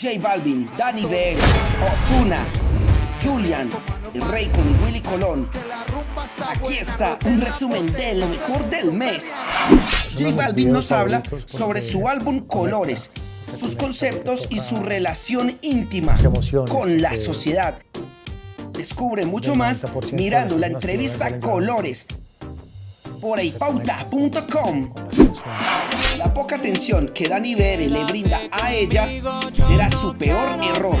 J Balvin, Danny Bear, Osuna, Julian, el Rey con Willy Colón. Aquí está un resumen de lo mejor del mes. J Balvin nos habla sobre su álbum Colores, sus conceptos y su relación íntima con la sociedad. Descubre mucho más mirando la entrevista Colores por eipauta.com. Atención que Dani Bere le brinda a ella será su peor error,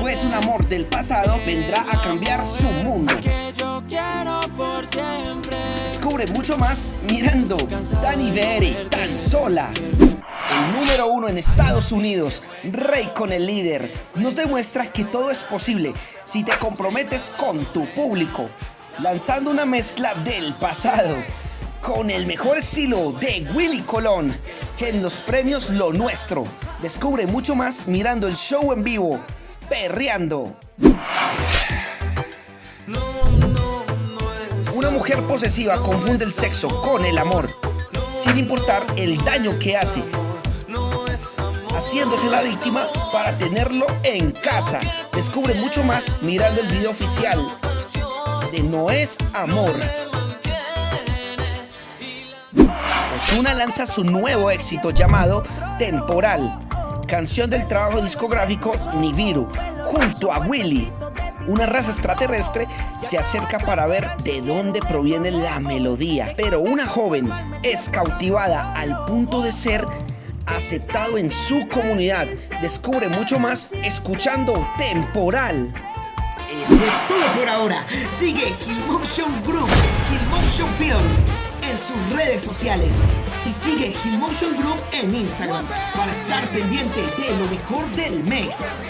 pues un amor del pasado vendrá a cambiar su mundo. Descubre mucho más mirando Dani Bere tan sola. El número uno en Estados Unidos, Rey con el líder, nos demuestra que todo es posible si te comprometes con tu público, lanzando una mezcla del pasado con el mejor estilo de Willy Colón en los premios Lo Nuestro. Descubre mucho más mirando el show en vivo, perreando. Una mujer posesiva confunde el sexo con el amor, sin importar el daño que hace, haciéndose la víctima para tenerlo en casa. Descubre mucho más mirando el video oficial de No es Amor. Osuna lanza su nuevo éxito llamado Temporal, canción del trabajo discográfico Nibiru, junto a Willy. Una raza extraterrestre se acerca para ver de dónde proviene la melodía, pero una joven es cautivada al punto de ser aceptado en su comunidad. Descubre mucho más escuchando Temporal. Eso es todo por ahora. Sigue Hillmotion Group, Hillmotion Films en sus redes sociales y sigue Hillmotion Group en Instagram para estar pendiente de lo mejor del mes.